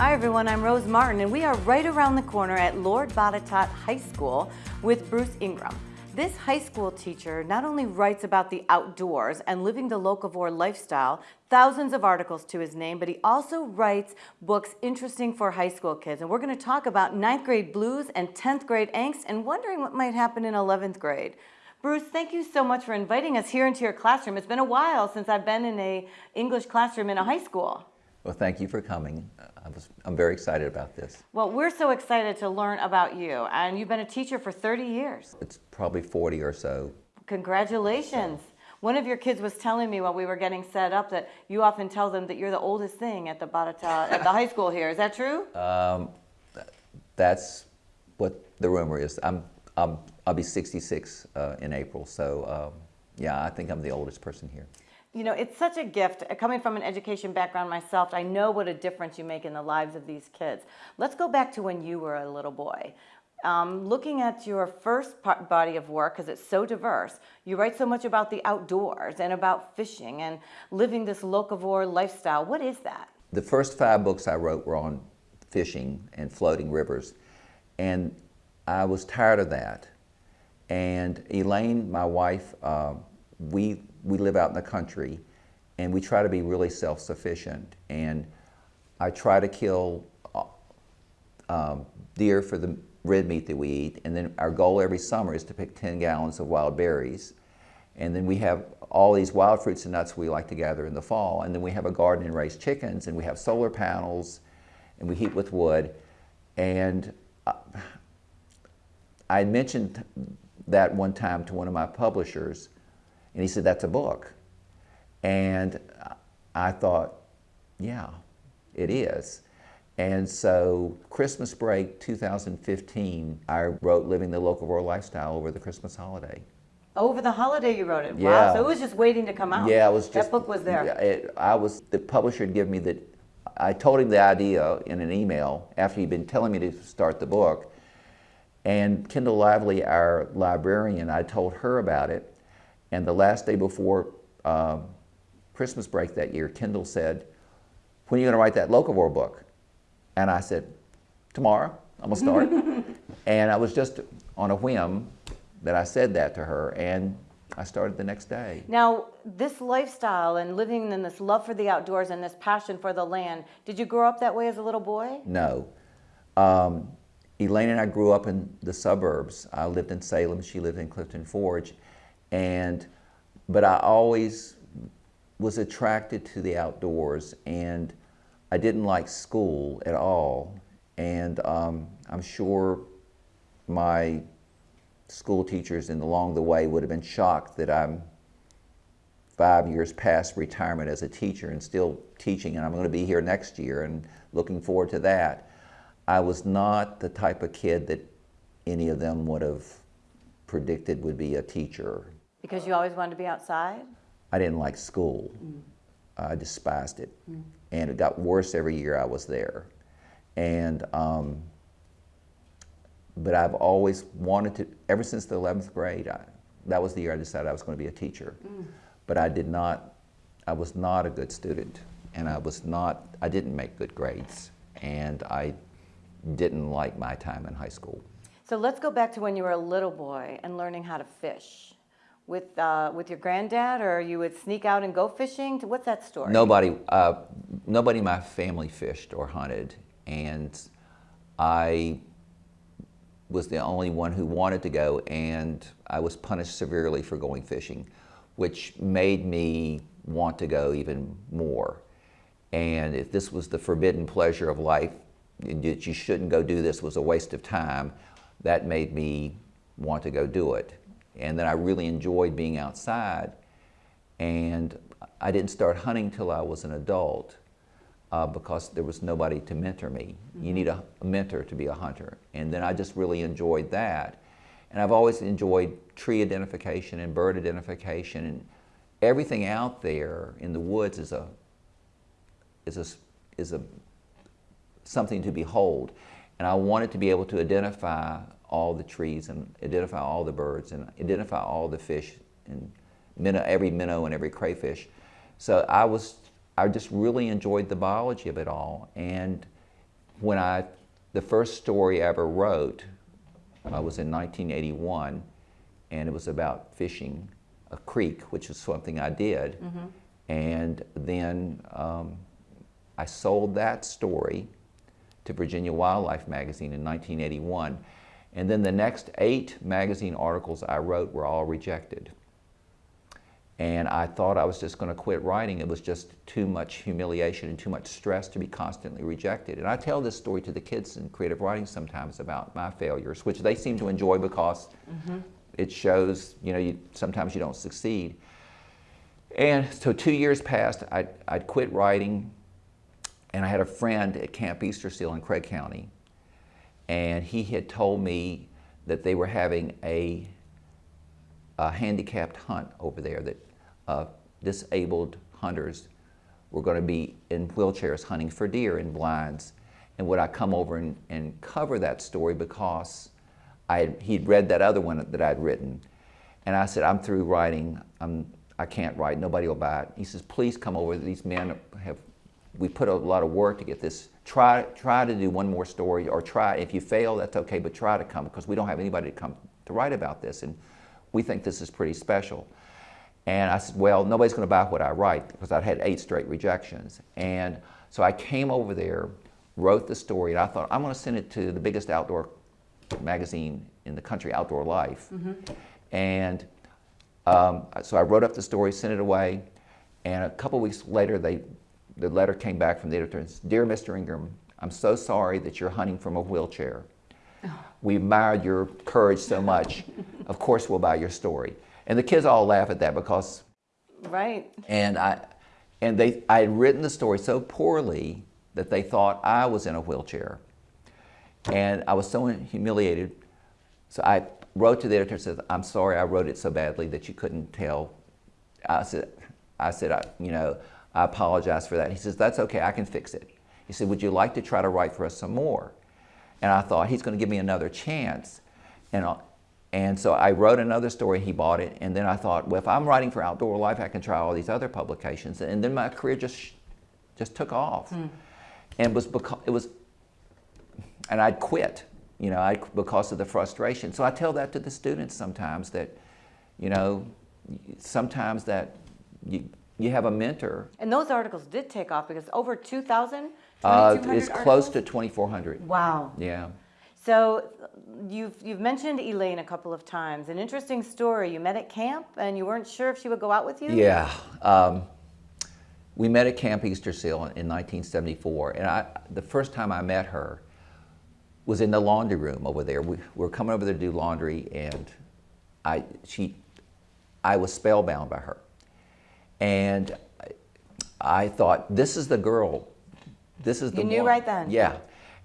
Hi everyone, I'm Rose Martin and we are right around the corner at Lord Botetourt High School with Bruce Ingram. This high school teacher not only writes about the outdoors and living the locavore lifestyle, thousands of articles to his name, but he also writes books interesting for high school kids. And we're gonna talk about ninth grade blues and 10th grade angst and wondering what might happen in 11th grade. Bruce, thank you so much for inviting us here into your classroom. It's been a while since I've been in a English classroom in a high school. Well, thank you for coming. I was, I'm very excited about this. Well, we're so excited to learn about you, and you've been a teacher for 30 years. It's probably 40 or so. Congratulations. One of your kids was telling me while we were getting set up that you often tell them that you're the oldest thing at the Barata, at the high school here. Is that true? Um, that's what the rumor is. I'm, I'm, I'll be 66 uh, in April, so um, yeah, I think I'm the oldest person here. You know, it's such a gift. Coming from an education background myself, I know what a difference you make in the lives of these kids. Let's go back to when you were a little boy. Um, looking at your first body of work, because it's so diverse, you write so much about the outdoors and about fishing and living this locavore lifestyle. What is that? The first five books I wrote were on fishing and floating rivers. And I was tired of that. And Elaine, my wife, uh, we we live out in the country and we try to be really self-sufficient. And I try to kill uh, um, deer for the red meat that we eat. And then our goal every summer is to pick 10 gallons of wild berries. And then we have all these wild fruits and nuts we like to gather in the fall. And then we have a garden and raise chickens and we have solar panels and we heat with wood. And uh, I mentioned that one time to one of my publishers and he said, that's a book. And I thought, yeah, it is. And so Christmas break 2015, I wrote Living the Locavore Lifestyle over the Christmas holiday. Over the holiday you wrote it? Yeah. Wow, so it was just waiting to come out. Yeah, it was just. That book was there. It, I was, the publisher had given me the, I told him the idea in an email after he'd been telling me to start the book. And Kendall Lively, our librarian, I told her about it. And the last day before um, Christmas break that year, Kendall said, when are you going to write that Locavore book? And I said, tomorrow, I'm going to start. and I was just on a whim that I said that to her, and I started the next day. Now, this lifestyle and living in this love for the outdoors and this passion for the land, did you grow up that way as a little boy? No. Um, Elaine and I grew up in the suburbs. I lived in Salem, she lived in Clifton Forge. And, but I always was attracted to the outdoors and I didn't like school at all. And um, I'm sure my school teachers and along the way would have been shocked that I'm five years past retirement as a teacher and still teaching and I'm going to be here next year and looking forward to that. I was not the type of kid that any of them would have predicted would be a teacher. Because you always wanted to be outside? I didn't like school. Mm. I despised it. Mm. And it got worse every year I was there. And, um, but I've always wanted to, ever since the 11th grade, I, that was the year I decided I was going to be a teacher. Mm. But I did not, I was not a good student. And I was not, I didn't make good grades. And I didn't like my time in high school. So let's go back to when you were a little boy and learning how to fish with uh, with your granddad, or you would sneak out and go fishing? What's that story? Nobody, uh, nobody in my family fished or hunted, and I was the only one who wanted to go, and I was punished severely for going fishing, which made me want to go even more. And if this was the forbidden pleasure of life, that you shouldn't go do this was a waste of time, that made me want to go do it. And then I really enjoyed being outside. And I didn't start hunting till I was an adult uh, because there was nobody to mentor me. Mm -hmm. You need a, a, mentor to be a hunter. And then I just really enjoyed that. And I've always enjoyed tree identification and bird identification and everything out there in the woods is a is a is a something to behold. And I wanted to be able to identify all the trees and identify all the birds and identify all the fish and minnow, every minnow and every crayfish. So I was, I just really enjoyed the biology of it all. And when I, the first story I ever wrote uh, was in 1981, and it was about fishing a creek, which is something I did. And then um, I sold that story to Virginia Wildlife Magazine in 1981. And then the next eight magazine articles I wrote were all rejected. And I thought I was just going to quit writing. It was just too much humiliation and too much stress to be constantly rejected. And I tell this story to the kids in creative writing sometimes about my failures, which they seem to enjoy because mm-hmm. it shows, you know, you, sometimes you don't succeed. And so two years passed, I'd, I'd quit writing, and I had a friend at Camp Easter Seal in Craig County, and he had told me that they were having a, a handicapped hunt over there, that uh, disabled hunters were going to be in wheelchairs hunting for deer in blinds. And would I come over and, and cover that story because I he'd read that other one that I'd written. And I said, I'm through writing. I'm, I can't write. Nobody will buy it. He says, please come over. These men have, we put a lot of work to get this. Try, try to do one more story or try, if you fail, that's okay, but try to come because we don't have anybody to come to write about this. And we think this is pretty special. And I said, well, nobody's going to buy what I write because I'd had eight straight rejections. And so I came over there, wrote the story, and I thought, I'm going to send it to the biggest outdoor magazine in the country, Outdoor Life. And um, so I wrote up the story, sent it away, and a couple weeks later, they, the letter came back from the editor and said, Dear Mr. Ingram, I'm so sorry that you're hunting from a wheelchair. Oh. We admired your courage so much. of course, we'll buy your story. And the kids all laugh at that because, Right. and I, and they, I had written the story so poorly that they thought I was in a wheelchair. And I was so humiliated. So I wrote to the editor and said, I'm sorry I wrote it so badly that you couldn't tell. I said, I said, I, you know, I apologize for that. He says, that's okay, I can fix it. He said, would you like to try to write for us some more? And I thought, he's going to give me another chance. And, and so I wrote another story, he bought it, and then I thought, well, if I'm writing for Outdoor Life, I can try all these other publications. And then my career just, just took off. Hmm. And it was, because, it was and I'd quit, you know, I, because of the frustration. So I tell that to the students sometimes that, you know, sometimes that you, you have a mentor. And those articles did take off because over 2,000, Uh, 2,200 it's close to 2,400. Wow. Yeah. So you've, you've mentioned Elaine a couple of times. An interesting story. You met at camp and you weren't sure if she would go out with you? Yeah. Um, we met at Camp Easter Seal in 1974, and I, the first time I met her was in the laundry room over there. We were coming over there to do laundry, and I, she, I was spellbound by her. And I, thought, this is the girl. This is the You knew one. right then? Yeah.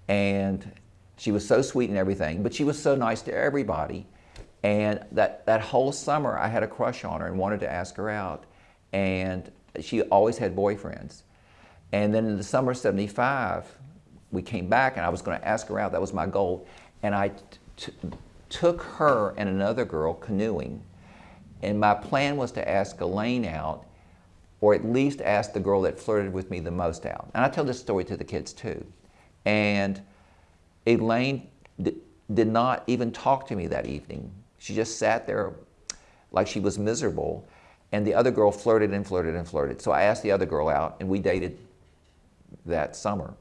And she was so sweet and everything, but she was so nice to everybody. And that, that whole summer, I had a crush on her and wanted to ask her out. And she always had boyfriends. And then in the summer of 75, we came back and I was going to ask her out. That was my goal. And I t- took her and another girl canoeing. And my plan was to ask Elaine out, or at least ask the girl that flirted with me the most out. And I tell this story to the kids too. And Elaine did not even talk to me that evening. She just sat there like she was miserable. And the other girl flirted and flirted and flirted. So I asked the other girl out, and we dated that summer.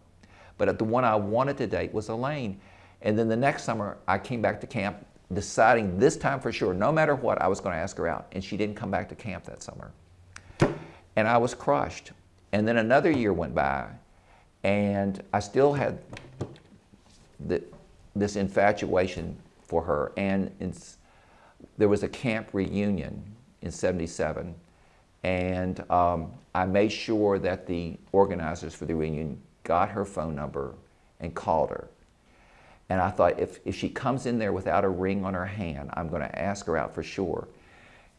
But the one I wanted to date was Elaine. And then the next summer, I came back to camp deciding this time for sure, no matter what, I was going to ask her out. And she didn't come back to camp that summer. And I was crushed. And then another year went by, and I still had the, this infatuation for her. And there was a camp reunion in 77, and um, I made sure that the organizers for the reunion got her phone number and called her. And I thought, if, if she comes in there without a ring on her hand, I'm going to ask her out for sure.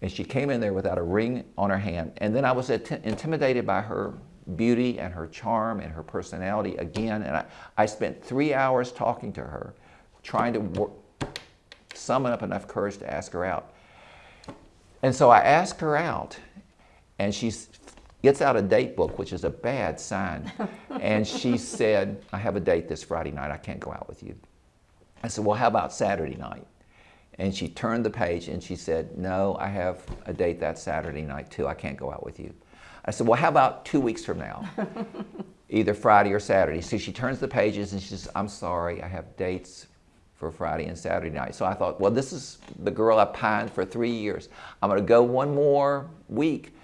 And she came in there without a ring on her hand. And then I was int- intimidated by her beauty and her charm and her personality again. And I, I spent three hours talking to her, trying to summon up enough courage to ask her out. And so I asked her out, and she gets out a date book, which is a bad sign. and she said, I have a date this Friday night. I can't go out with you. I said, Well, how about Saturday night? And she turned the page and she said, No, I have a date that Saturday night too. I can't go out with you. I said, Well, how about two weeks from now? Either Friday or Saturday. So she turns the pages and she says, I'm sorry, I have dates for Friday and Saturday night. So I thought, well, this is the girl I pined for three years. I'm going to go one more week.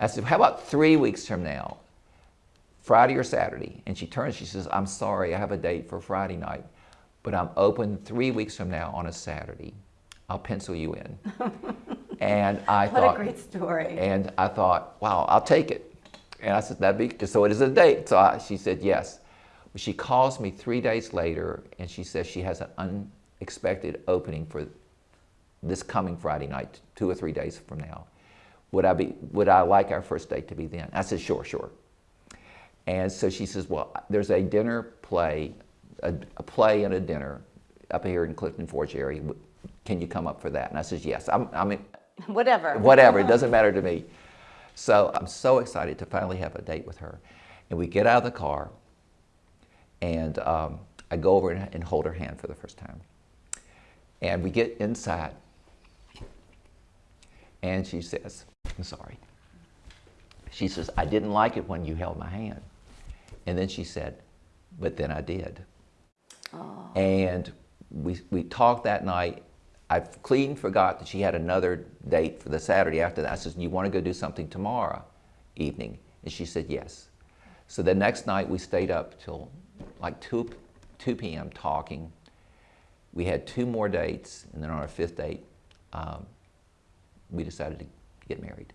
I said, how about three weeks from now, Friday or Saturday? And she turns, she says, I'm sorry, I have a date for Friday night, but I'm open three weeks from now on a Saturday. I'll pencil you in. and I what thought, a great story. And I thought, wow, I'll take it. And I said, that'd be, so it is a date. So I, she said, yes. She calls me three days later and she says she has an unexpected opening for this coming Friday night, two or three days from now. Would I, be, would I like our first date to be then? I said, sure, sure. And so she says, well, there's a dinner play, a, a play and a dinner up here in Clifton Forge area. Can you come up for that? And I says, yes. I'm, I'm in, whatever. Whatever. It doesn't matter to me. So I'm so excited to finally have a date with her. And we get out of the car and um, I go over and, and hold her hand for the first time. And we get inside, and she says, I'm sorry. She says, I didn't like it when you held my hand. And then she said, but then I did. Oh. And we, we talked that night. I clean forgot that she had another date for the Saturday after that. I said, you want to go do something tomorrow evening? And she said, yes. So the next night we stayed up till like 2, 2 p.m. talking. We had two more dates, and then on our fifth date, um, we decided to get married.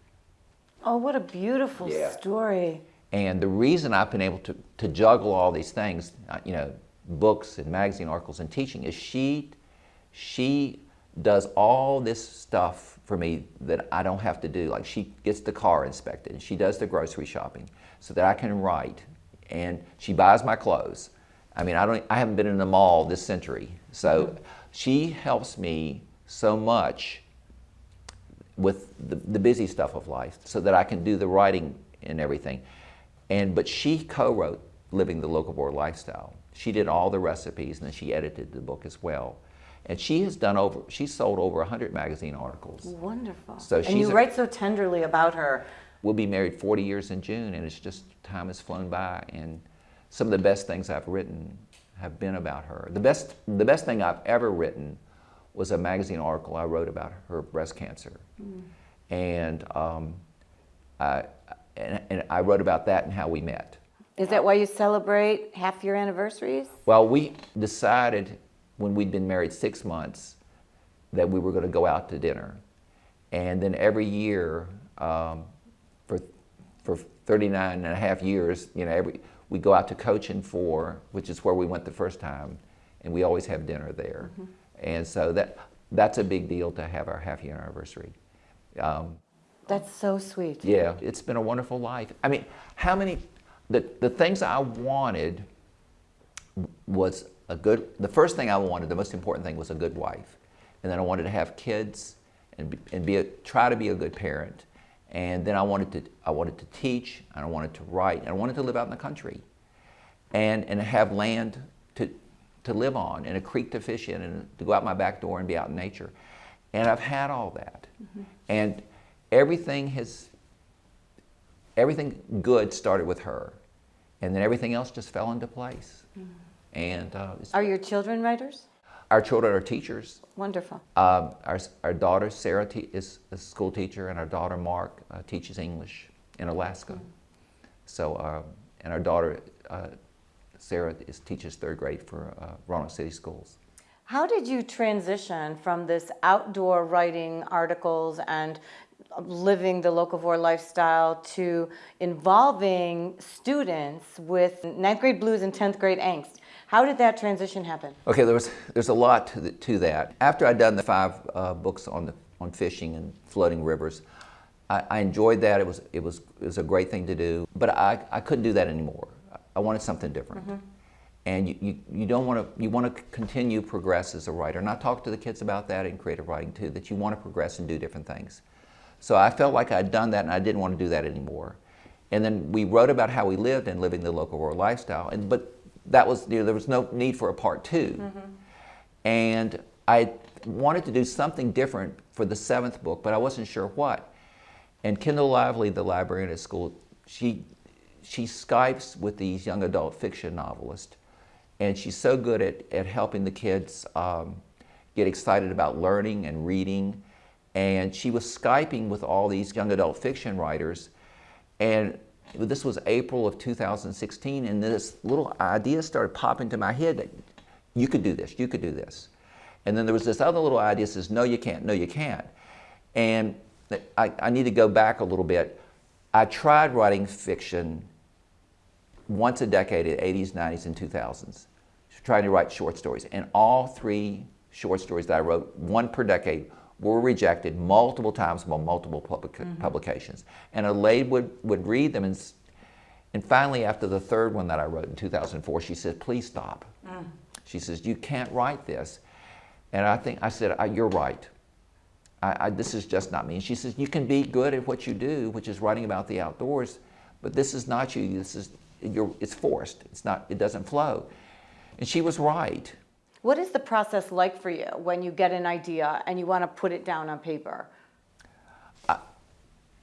Oh, what a beautiful yeah. story. And the reason I've been able to, to juggle all these things, uh, you know, books and magazine articles and teaching, is she, she does all this stuff for me that I don't have to do. Like she gets the car inspected, and she does the grocery shopping so that I can write and she buys my clothes. I mean, I, don't, I haven't been in the mall this century. So she helps me so much with the, the busy stuff of life so that I can do the writing and everything. And, but she co-wrote Living the Locavore Lifestyle. She did all the recipes and then she edited the book as well. And she has done over, she's sold over 100 magazine articles. Wonderful. So and you write so tenderly about her. We'll be married 40 years in June and it's just time has flown by and some of the best things I've written have been about her. The best, the best thing I've ever written was a magazine article I wrote about her breast cancer. Mm. And, um, I, and, and I wrote about that and how we met. Is that why you celebrate half your anniversaries? Well, we decided when we'd been married six months that we were going to go out to dinner. And then every year, um, for, for 39 and a half years, you know, every, we go out to Cochin Four, which is where we went the first time, and we always have dinner there. Mm -hmm. And so that, that's a big deal to have our half year anniversary. Um, that's so sweet. Yeah, it's been a wonderful life. I mean, how many, the, the things I wanted was a good, the first thing I wanted, the most important thing was a good wife. And then I wanted to have kids and, be, and be a, try to be a good parent. And then I wanted to, I wanted to teach, and I wanted to write, and I wanted to live out in the country. And, and have land to, to live on, and a creek to fish in, and to go out my back door and be out in nature. And I've had all that. Mm -hmm. And everything has, everything good started with her. And then everything else just fell into place. Mm -hmm. And uh, Are your children writers? Our children are teachers. Wonderful. Uh, our, our daughter, Sarah, is a school teacher, and our daughter, Mark, uh, teaches English in Alaska. Mm -hmm. So, uh, and our daughter, uh, Sarah, is, teaches third grade for uh, Roanoke City Schools. How did you transition from this outdoor writing articles and living the locavore lifestyle to involving students with ninth grade blues and 10th grade angst? How did that transition happen? Okay, there was, there's a lot to, the, to that. After I'd done the five uh, books on, the, on fishing and floating rivers, I, I, enjoyed that. It was, it, was, it was a great thing to do, but I, I couldn't do that anymore. I wanted something different. Mm -hmm. And you, you, you don't want to, you want to continue progress as a writer. And I talk to the kids about that in creative writing too, that you want to progress and do different things. So I felt like I'd done that and I didn't want to do that anymore. And then we wrote about how we lived and living the locavore lifestyle. And but that was you know, there was no need for a part 2 And I wanted to do something different for the seventh book, but I wasn't sure what. And Kendall Lively, the librarian at school, she she Skypes with these young adult fiction novelists, and she's so good at, at helping the kids um, get excited about learning and reading. And she was Skyping with all these young adult fiction writers, and this was April of 2016, and this little idea started popping into my head that you could do this, you could do this. And then there was this other little idea that says, no, you can't, no, you can't. And I, I need to go back a little bit. I tried writing fiction once a decade, in 80s, 90s, and 2000s, trying to write short stories. And all three short stories that I wrote, one per decade, were rejected multiple times by multiple public mm-hmm. publications. And a lady would, would read them, and, and finally, after the third one that I wrote in 2004, she said, please stop. Mm. She says, you can't write this. And I think, I said, I, you're right. I, I, this is just not me. And she says, you can be good at what you do, which is writing about the outdoors, but this is not you. This is, you're, it's forced. It's not, it doesn't flow. And she was right. What is the process like for you when you get an idea and you want to put it down on paper?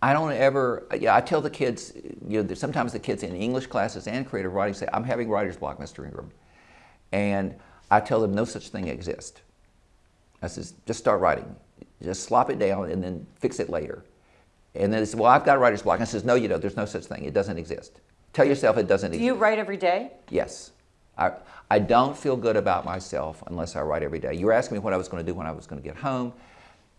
I don't ever, yeah, I tell the kids, you know, sometimes the kids in English classes and creative writing say, I'm having writer's block, Mr. Ingram. And I tell them no such thing exists. I says, just start writing. Just slop it down and then fix it later. And then they say, well, I've got writer's block. I says, no, you don't. There's no such thing. It doesn't exist. Tell yourself it doesn't Do exist. Do you write every day? Yes. I, I don't feel good about myself unless I write every day. You were asking me what I was going to do when I was going to get home.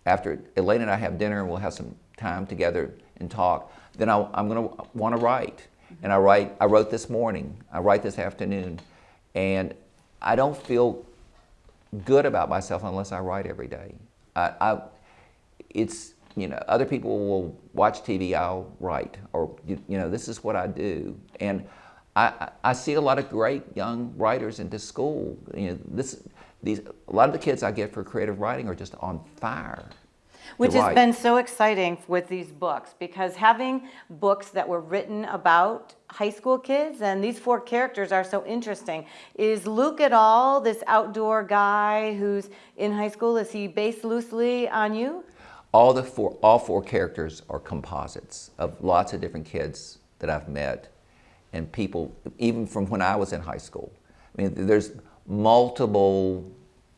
After Elaine and I have dinner, and we'll have some time together and talk. Then I, I'm going to want to write. And I write. I wrote this morning. I write this afternoon, and I don't feel good about myself unless I write every day. I, I, it's you know other people will watch TV. I'll write, or you, you know this is what I do, and I, I see a lot of great young writers into school. You know this these a lot of the kids I get for creative writing are just on fire. Which has been so exciting with these books because having books that were written about high school kids and these four characters are so interesting. Is Luke at all this outdoor guy who's in high school? Is he based loosely on you? all the four all four characters are composites of lots of different kids that I've met and people even from when I was in high school. I mean there's multiple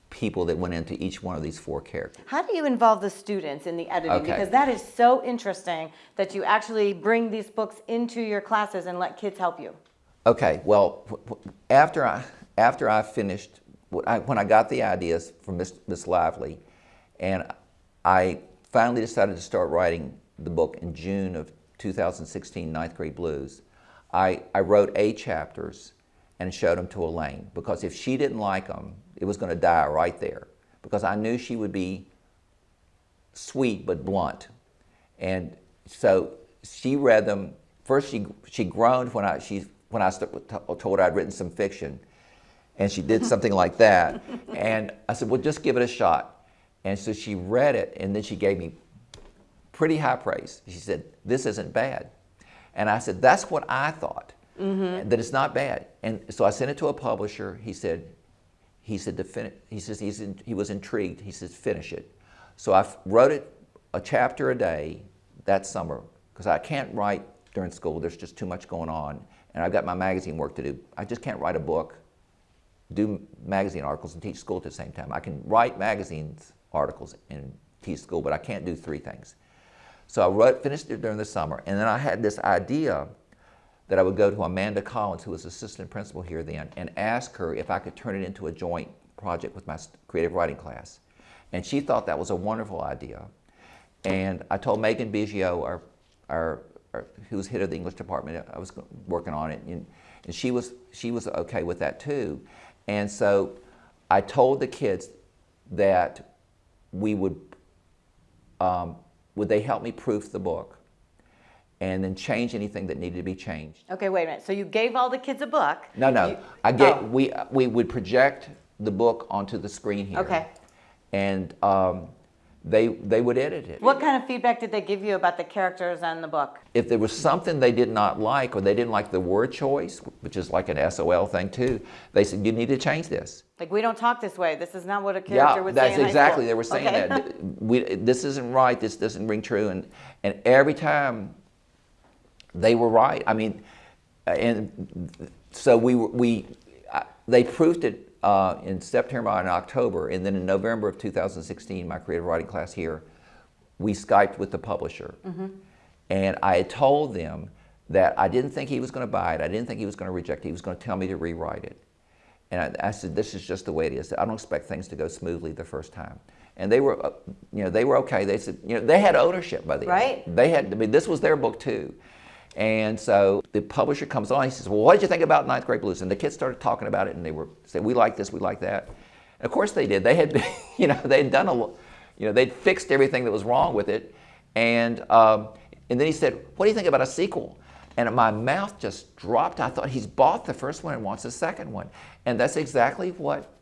people that went into each one of these four characters. How do you involve the students in the editing? Okay. Because that is so interesting that you actually bring these books into your classes and let kids help you. Okay, well after I after I finished when I, when I got the ideas from Miss, Miss Lively and I finally decided to start writing the book in June of 2016, Ninth Grade Blues, I, I wrote eight chapters and showed them to Elaine because if she didn't like them, it was going to die right there because I knew she would be sweet but blunt. And so she read them. First, she, she groaned when I, she, when I told her I'd written some fiction. And she did something like that. And I said, well, just give it a shot. And so she read it, and then she gave me pretty high praise. She said, this isn't bad. And I said, that's what I thought, mm-hmm. that it's not bad. And so I sent it to a publisher. He said, he said to fin- he says he's in, he was intrigued. He says finish it. So I f- wrote it a chapter a day that summer because I can't write during school. There's just too much going on, and I've got my magazine work to do. I just can't write a book, do magazine articles, and teach school at the same time. I can write magazines articles and teach school, but I can't do three things. So I wrote, finished it during the summer, and then I had this idea that I would go to Amanda Collins, who was assistant principal here then, and ask her if I could turn it into a joint project with my creative writing class. And she thought that was a wonderful idea. And I told Megan Biggio, our, our, our, head of the English department, I was working on it, and, and she, was, she was okay with that too. And so I told the kids that we would, um, would they help me proof the book and then change anything that needed to be changed. Okay, wait a minute. So you gave all the kids a book. No, no. You- I get oh, we we would project the book onto the screen here. Okay. And um, they, they would edit it. What kind of feedback did they give you about the characters and the book? If there was something they did not like or they didn't like the word choice, which is like an SOL thing too, they said, you need to change this. Like, we don't talk this way. This is not what a character Yeah, would say in high exactly, they were saying Okay. that. We, this isn't right, this doesn't ring true. And, and every time they were right. I mean, and so we, were- we, they proved it uh, in September and October, and then in November of 2016, my creative writing class here, we Skyped with the publisher. And I had told them that I didn't think he was going to buy it, I didn't think he was going to reject it, he was going to tell me to rewrite it. And I, I said, this is just the way it is. I don't expect things to go smoothly the first time. And they were, uh, you know, they were okay. They said, you know, they had ownership by the end. Right. They had, I mean, this was their book too. And so the publisher comes on, he says, well, what did you think about Ninth Grade Blues? And the kids started talking about it and they were, said, we like this, we like that. And of course they did. They had, you know, they had done a, you know, they'd fixed everything that was wrong with it. And, um, and then he said, what do you think about a sequel? And my mouth just dropped. I thought he's bought the first one and wants a second one. And that's exactly what,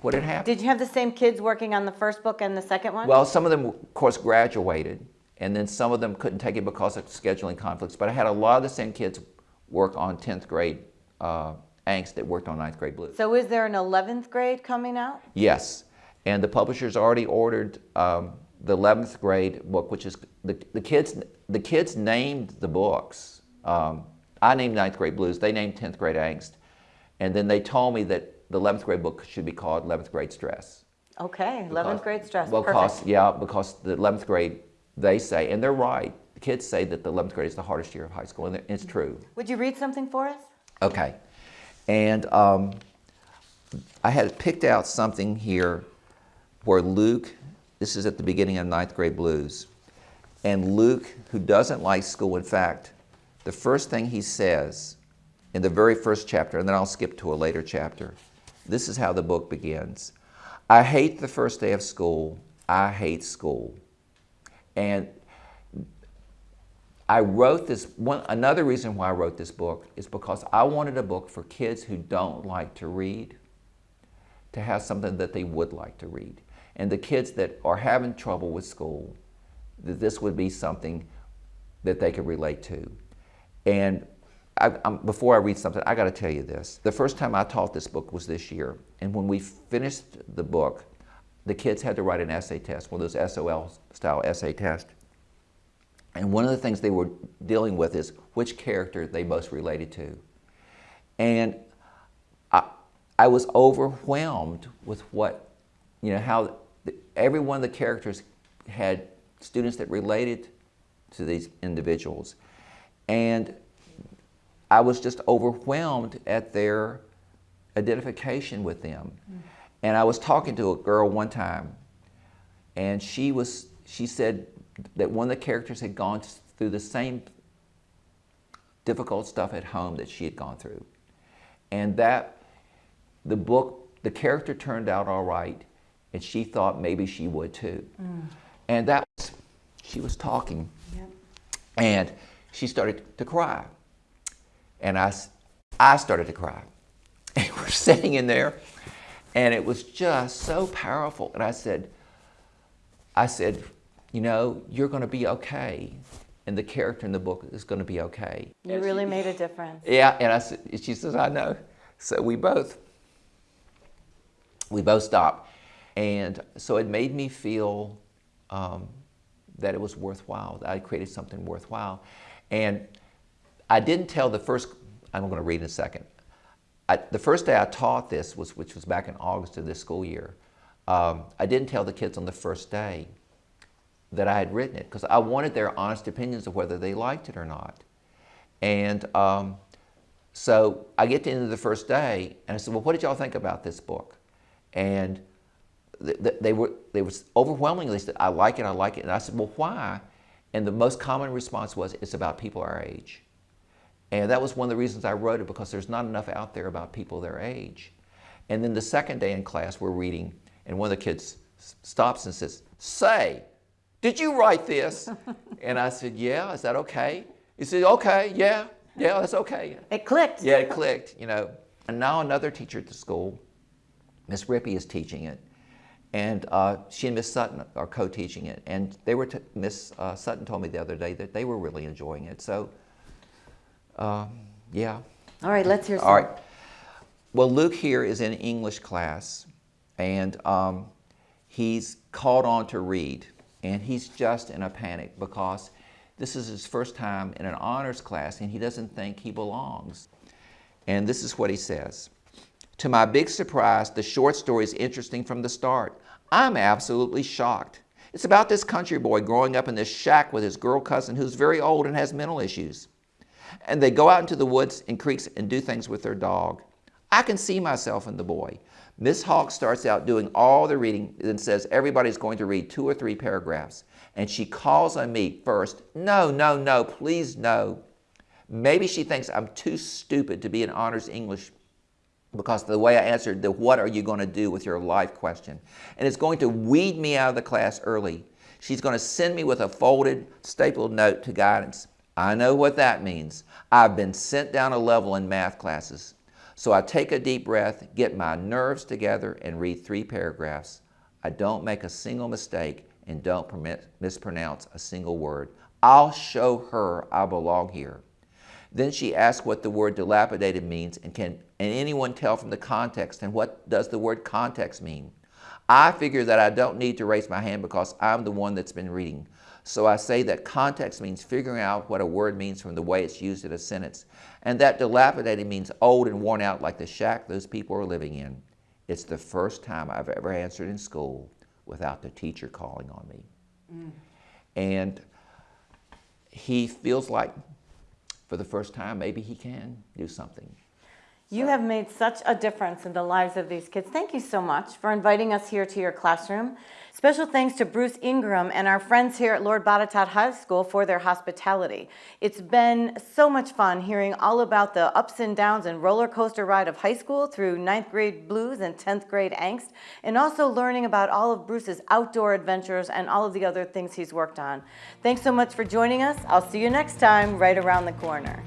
what had happened. Did you have the same kids working on the first book and the second one? Well, some of them, of course, graduated, and then some of them couldn't take it because of scheduling conflicts. But I had a lot of the same kids work on 10th grade uh, angst that worked on 9th grade blues. so is there an 11th grade coming out? Yes, and the publishers already ordered um, the 11th grade book, which is the, the kids. The kids named the books. Um, I named 9th grade blues. They named 10th grade angst, and then they told me that the 11th grade book should be called 11th grade stress. Okay, 11th grade stress. Well, Perfect. because, yeah, because the 11th grade, they say, and they're right, the kids say that the 11th grade is the hardest year of high school, and it's true. Would you read something for us? Okay. And um, I had picked out something here where Luke, this is at the beginning of ninth grade blues, and Luke, who doesn't like school, in fact, the first thing he says in the very first chapter, and then I'll skip to a later chapter, this is how the book begins. I hate the first day of school. I hate school. And I wrote this, one, another reason why I wrote this book is because I wanted a book for kids who don't like to read to have something that they would like to read. And the kids that are having trouble with school, that this would be something that they could relate to. And I, before I read something, I got to tell you this. The first time I taught this book was this year. And when we finished the book, the kids had to write an essay test, one of those SOL style essay tests. And one of the things they were dealing with is which character they most related to. And I, I was overwhelmed with what, you know, how the, every one of the characters had students that related to these individuals. And I was just overwhelmed at their identification with them. Mm. And I was talking to a girl one time, and she was she said that one of the characters had gone through the same difficult stuff at home that she had gone through. And that the book, the character turned out all right, and she thought maybe she would too. Mm. And that was, she was talking, Yep. and she started to cry. And I, I started to cry. And we're sitting in there, and it was just so powerful. And I said, I said, you know, you're going to be okay, and the character in the book is going to be okay. You really made a difference. Yeah, and I said, she says, I know. So we both, we both stopped. And so it made me feel um, that it was worthwhile, that I created something worthwhile. And I didn't tell the first, I'm going to read in a second. I, the first day I taught this, was, which was back in August of this school year, um, I didn't tell the kids on the first day that I had written it because I wanted their honest opinions of whether they liked it or not. And um, so I get to the end of the first day, and I said, "Well, what did y'all think about this book?" And th- th- they were they was overwhelmingly said, "I like it, I like it." And I said, "Well, why?" And the most common response was, "It's about people our age." And that was one of the reasons I wrote it because there's not enough out there about people their age. And then the second day in class, we're reading, and one of the kids stops and says, Say, did you write this? and I said, Yeah, is that okay? He said, Okay, yeah, yeah, that's okay. It clicked. Yeah, it clicked, you know. And now another teacher at the school, Miss Rippey, is teaching it. And uh, she and Miss Sutton are co-teaching it, and they were t- Miss uh, Sutton told me the other day that they were really enjoying it. So, uh, yeah. All right, let's hear some. All right. Well, Luke here is in English class, and um, he's called on to read, and he's just in a panic because this is his first time in an honors class, and he doesn't think he belongs. And this is what he says. To my big surprise, the short story is interesting from the start. I'm absolutely shocked. It's about this country boy growing up in this shack with his girl cousin who's very old and has mental issues. And they go out into the woods and creeks and do things with their dog. I can see myself in the boy. Miss Hawk starts out doing all the reading and says everybody's going to read two or three paragraphs. And she calls on me first. No, no, no, please no. Maybe she thinks I'm too stupid to be an honors English because the way I answered the what are you going to do with your life question. And it's going to weed me out of the class early. She's going to send me with a folded, stapled note to guidance. I know what that means. I've been sent down a level in math classes. So I take a deep breath, get my nerves together, and read three paragraphs. I don't make a single mistake and don't permit, mispronounce a single word. I'll show her I belong here. Then she asks what the word dilapidated means and can and anyone tell from the context and what does the word context mean. I figure that I don't need to raise my hand because I'm the one that's been reading. So I say that context means figuring out what a word means from the way it's used in a sentence, and that dilapidated means old and worn out like the shack those people are living in. It's the first time I've ever answered in school without the teacher calling on me. Mm. And he feels like for the first time maybe he can do something. You have made such a difference in the lives of these kids. Thank you so much for inviting us here to your classroom. Special thanks to Bruce Ingram and our friends here at Lord Botetourt High School for their hospitality. It's been so much fun hearing all about the ups and downs and roller coaster ride of high school through ninth grade blues and 10th grade angst, and also learning about all of Bruce's outdoor adventures and all of the other things he's worked on. Thanks so much for joining us. I'll see you next time right around the corner.